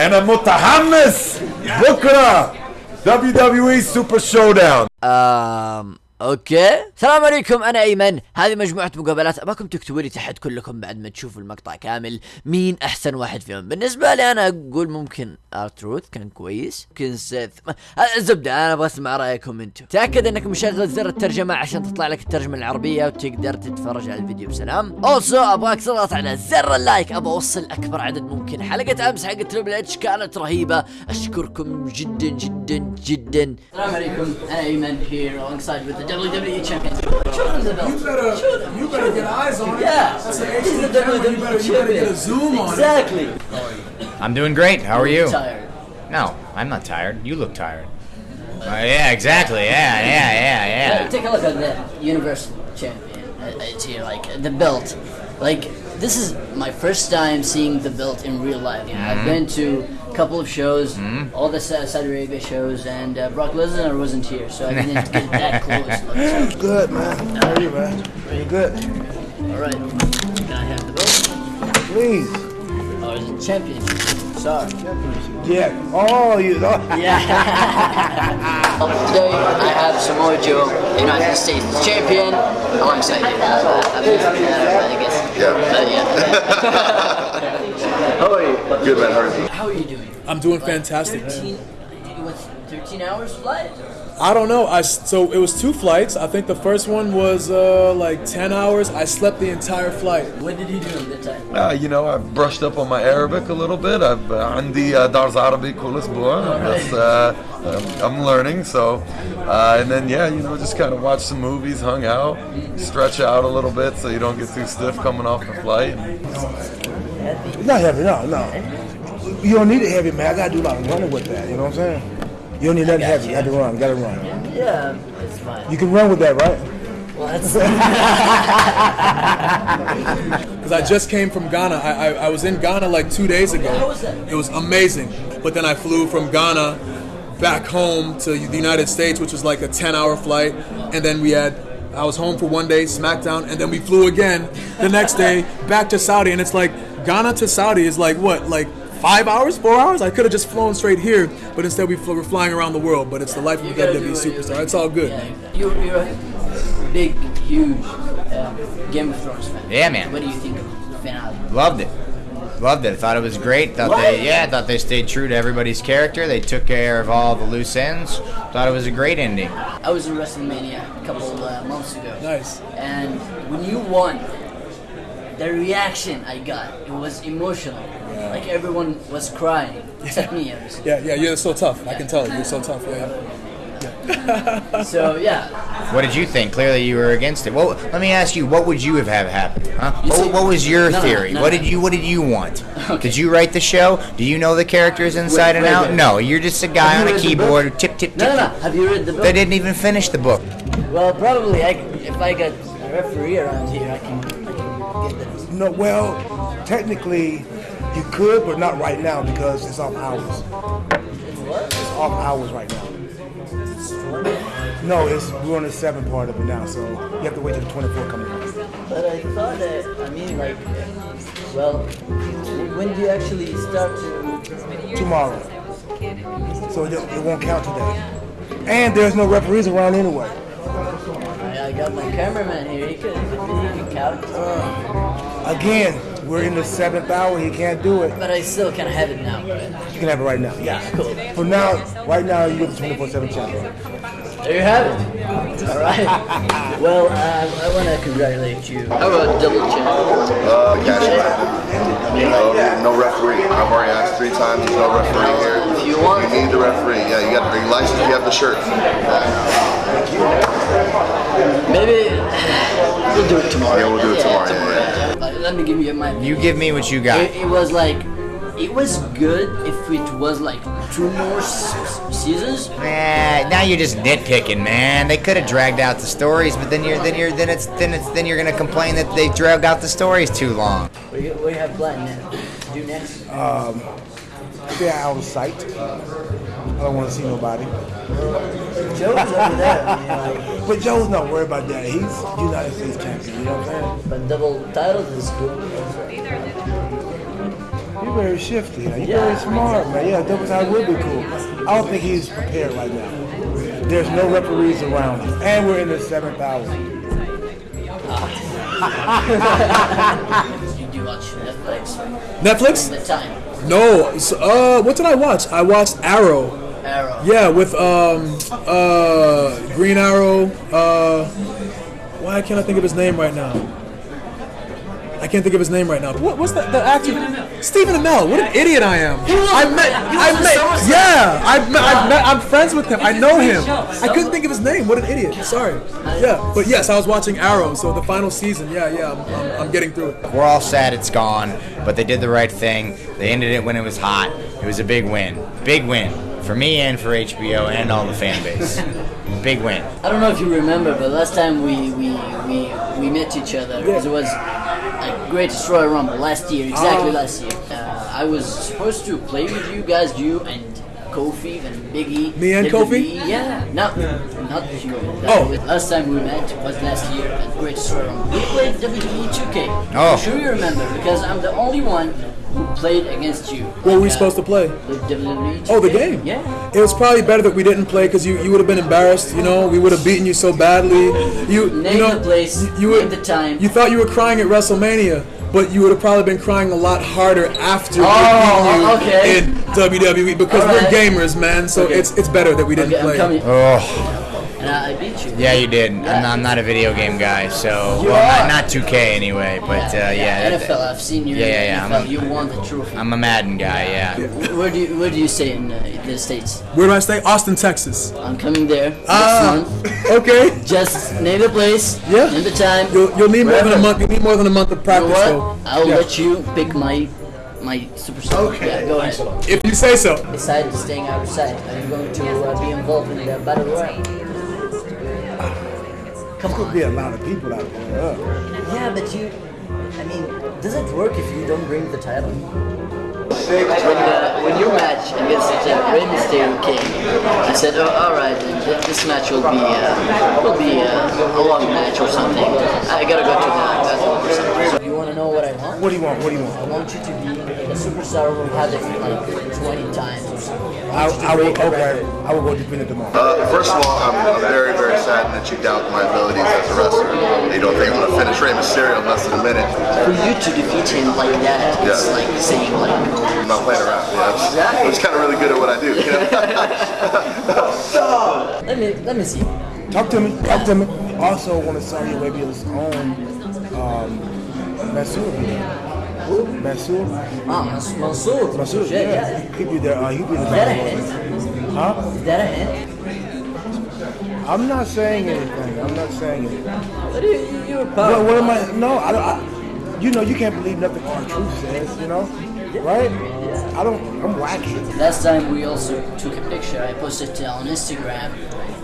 and a mutahammis. Bukra. WWE Super Showdown. Um. أوكي. السلام عليكم أنا أيمن. هذه مجموعة مقابلات. أباكم تكتبوا لي تحت كلكم بعد ما تشوفوا المقطع كامل. مين أحسن واحد فيهم؟ بالنسبة لي أنا أقول ممكن ارتروث كان كويس. ممكن سيث الزبدة أنا أبغى أسمع رأيكم أنتم. تأكد إنك مشغل زر الترجمة عشان تطلع لك الترجمة العربية وتقدر تتفرج على الفيديو بسلام. اوسو أبغاك تضغط على زر اللايك. أبغى أوصل أكبر عدد ممكن. حلقة أمس حق تريبل اتش كانت رهيبة. أشكركم جدا جدا جدا. السلام عليكم أنا أيمن here alongside the WWE champion show them the belt You better, you better get eyes on it. Yeah. That's an He's HD the camera. You WWE better, you better get a champion. zoom on it. exactly I'm doing great. How are you? tired No, I'm not tired. You look tired. Uh, yeah, exactly. Yeah, yeah, yeah, Yeah, yeah. take a look at the Universal Champion. Uh, It's here, like the belt. Like this is my first time seeing the belt in real life. I've been to a couple of shows, all the Sa- Saudi Arabia shows, and uh, Brock Lesnar wasn't here, so I didn't get that close. Look, Good, man. How are you, man? You good? all right, can I have the belt? Please. Oh, it's a championship. Sorry. Yeah. Oh, you. Oh. Today I have Samoa Joe, United States champion. Oh, I'm excited. Uh, I'm I guess. Yeah. But yeah. How are you? Good man, how are you? How are you doing? I'm doing fantastic. 13, what, 13 hours flight? I don't know. I s- so it was two flights. I think the first one was uh, like 10 hours. I slept the entire flight. What did he do at that time? Uh, you know, I've brushed up on my Arabic a little bit. I've uh, عندي uh, درس عربي كل أسبوع. That's, uh, um, I'm learning. So, uh, and then yeah, you know, just kind of watch some movies, hung out, stretch out a little bit so you don't get too stiff coming off the flight. Not heavy, no, no. You don't need it heavy, man. I gotta do a lot of running with that. You know what I'm saying? You don't need nothing heavy. You got to run. You gotta run. Yeah, it's fine. You can run with that, right? Well, Because I just came from Ghana. I, I, I was in Ghana like two days ago. How was that? It was amazing. But then I flew from Ghana back home to the United States, which was like a 10 hour flight. And then we had, I was home for one day, SmackDown, and then we flew again the next day back to Saudi. And it's like Ghana to Saudi is like what, like five hours, four hours? I could have just flown straight here, but instead we flew, we're flying around the world. But it's the life of a You gotta do WWE superstar. do. It's all good. yeah, you're, you're a big, huge um, Game of Thrones fan. Yeah, man. What do you think of the finale? Loved it. Loved it. Thought it was great. Thought What? they, yeah, thought they stayed true to everybody's character. They took care of all the loose ends. Thought it was a great ending. I was in WrestleMania a couple uh, months ago. Nice. And when you won, the reaction I got, it was emotional. Like everyone was crying. Except me, obviously. Yeah, yeah, you're so tough. I can tell you're so tough. Yeah. So yeah, What did you think? Clearly, you were against it. Well, let me ask you, what would you have had happen? Huh? What, what was your No, no, theory? no, what no. did you What did you want? Okay. Did you write the show? Do you know the characters inside and wait, out? wait. No, you're just a guy Have on a keyboard. book? Tip tip tip. no, no, no. Have you read the book? They didn't even finish the book. Well, probably. I, if I got a referee around here, I can, No, well, technically, you could, but not right now because it's off hours. It's off hours right now. No, it's we're on the seven part of it now, so you have to wait till the 24 comes out. But I thought that. I mean, like, well, when do you actually start to? tomorrow. So it, it won't count today. And there's no referees around anyway. I, I got my cameraman here. He can, he can count. Again, we're in the seventh hour. He can't do it. But I still can have it now. Right? You can have it right now. Yeah. Cool. For now, right now, you get the 24/7 channel. There you have it. All right. Well, um, I want to congratulate you. How about double check? Uh, cash no, no referee. I've already asked three times. There's no referee here. If you want- you need the referee. Yeah, you got the license. You have the shirt. Maybe we'll do it tomorrow. Yeah, we'll do it tomorrow, yeah, Uh, Let me give you my. You give me what you got. It, it was like, it was good if it was like two more s- s- seasons. Nah, now you're just nitpicking, man. They could have dragged out the stories, but then you're then you're then it's then it's then you're gonna complain that they dragged out the stories too long. What do you, what do you have planned to do next? Stay out of sight. I don't want to see nobody. Joe's over there. I mean, like, But Joe's not worried about that. He's United States champion. You know what I'm saying? but double titles is cool. You're very shifty. You're Yeah. very smart, man. Yeah, double side would be cool. I don't think he's prepared right now. There's no referees around him, and we're in the seventh hour. Ah. Did you watch Netflix? Netflix? The time. No. So, uh, what did I watch? I watched Arrow. Arrow. Yeah, with um uh Green Arrow. Uh, why can't I think of his name right now? I can't think of his name right now. What, what's the, the actor? Stephen Amell. What an idiot I am. I met. I met. Yeah, I met, I met. I'm friends with him. I know him. I couldn't think of his name. What an idiot. Sorry. Yeah, but yes, I was watching Arrow. So the final season. Yeah, yeah. I'm, I'm, I'm getting through it. We're all sad it's gone, but they did the right thing. They ended it when it was hot. It was a big win. Big win for me and for HBO and all the fan base. big win. I don't know if you remember, but last time we we we, we met each other, because it was like Greatest Royal Rumble last year, exactly Oh. last year. Uh, I was supposed to play with you guys, you and Kofi and Biggie. Me and. Kofi? Yeah, not not you. Oh. was- last time we met was last year at Greatest Royal Rumble. We played WWE 2K. Oh. I'm sure you remember because I'm the only one who played against you. What were we supposed to uh, play? The WWE Oh, the game. Yeah. It was probably better that we didn't play because you, you would have been embarrassed. You know, we would have beaten you so badly. You Name you know, the place, You, you name the time. You thought you were crying at WrestleMania, but you would have probably been crying a lot harder after Oh, you okay. in WWE because All we're gamers, man. So Okay. it's it's better that we didn't Okay, I'm play. Coming. And I, I beat you. yeah, you did. I'm not, I'm not a video game guy, so You well, are. not, not 2K anyway. But uh, yeah, that- NFL. I've seen you. Yeah, yeah, yeah, NFL. I'm a- you won the trophy. I'm a Madden guy. Yeah. where do you Where do you stay in uh, the states? Where do I stay? Austin, Texas. I'm coming there next Ah, month. okay. Just name the place. Yeah. Name the time. You'll, you'll need more than a month. You'll need more than a month of You know practice. what? So I'll yeah. let you pick my my superstar. Okay. Yeah, go ahead. if you say so. Besides staying outside, are you going to uh, be involved in the battle royale? Come Could on. be a lot of people out there. Uh, Yeah, but you. I mean, does it work if you don't bring the title? When, uh, when your match against uh, Rey Mysterio came, I said, oh, all right, then this match will be uh, will be uh, a long match or something. I gotta go to the bathroom or something. So want to know what I want? what do you want? What do you want? I want? want you to be a superstar who had it like 20 times or something. I, I will. Okay. I will go defend it tomorrow. Uh, first of all, I'm, I'm very, very saddened that you doubt my abilities as a wrestler. You don't think I'm going to finish Rey Mysterio in less than a minute. For you to defeat him like that, it's Yeah. like saying like, I'm not playing around. Yeah, I'm just, I'm just kind of really good at what I do. You know? let me let me see. Talk to me. Talk to me. Also, want to sell you maybe his own um, Mansoor. Mansoor. Ah, Mans- Mansoor, Mansoor. yeah, Yeah. He'd be there. Uh, he'd be the Is that a hint? Huh? Is that a hint? I'm not saying anything. I'm not saying anything. What are you, you're What, what am I? No, I don't. I, you know, you can't believe nothing R-Truth says. You know, right? I don't. I'm wacky. Last time we also took a picture. I posted it on Instagram,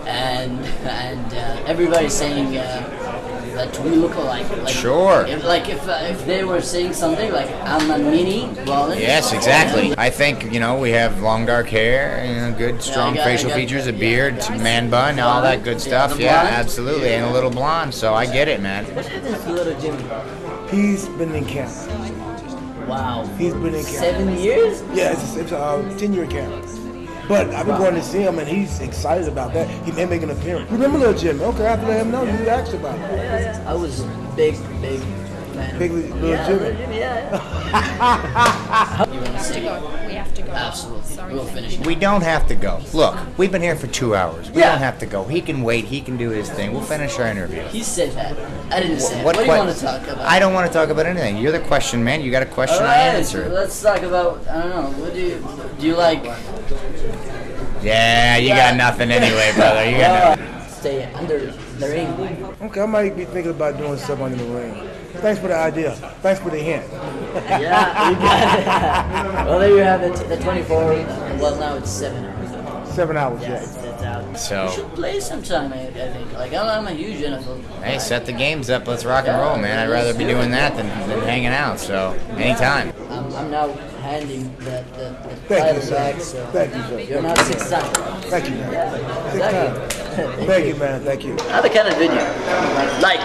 and and uh, everybody's saying uh, that we look alike. Like, Sure. If, like if uh, if they were saying something like I'm a mini, well. Yes, exactly. I think you know we have long dark hair, you know, good strong I got- facial got- features, a yeah. beard, man bun, all that good stuff. Yeah, blonde. absolutely, and a little blonde. So I get it, man. What happened to little Jimmy? He's been in camp. Wow. He's been in camp. Seven years? Yeah, it's, it's a uh, 10 year camp. But I've been going to see him and he's excited about that. He may make an appearance. Remember Little Jimmy? Okay, I have to let him know you asked about it. I was big, big fan. Big Little yeah, Jimmy. Little Jimmy, yeah. you want to say? We have to go. Absolutely. We'll finish. We don't have to go. Look, we've been here for two hours. We Yeah. don't have to go. He can wait. He can do his thing. We'll finish our interview. He said that. I didn't say it. What What, do you que- want to talk about? I don't want to talk about anything. You're the question man. You got a question, I answer it. let's talk about. I don't know. What do you do? You like? Yeah, you got nothing anyway, brother. You got nothing. Uh, stay under the ring. Okay, I might be thinking about doing something under the ring. Thanks for the idea. Thanks for the hint. Yeah, you got it. well, there you have it. The 24. Well, now it's seven hours. Seven hours, Yeah, yeah. it's, it's out. So- we should play sometime. I, I think. Like I'm, I'm a huge NFL. Hey, set the games up. Let's rock and roll, man. I'd rather be doing that than, than hanging out. So anytime. I'm, I'm now handing the, the, the Thank you, title back. So Thank you, sir. you're not six times. Thank you. Yeah, Six exactly. Thank you, man. Thank you. Another kind of video. Like.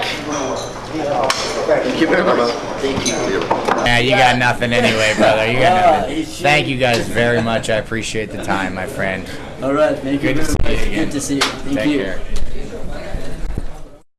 Thank you very much. Thank you. Yeah, you got nothing anyway, brother. You got ah, nothing. Thank you guys very much. I appreciate the time, my friend. All right. Thank Good you. To see you again. Good to see you. Thank Take you. Care.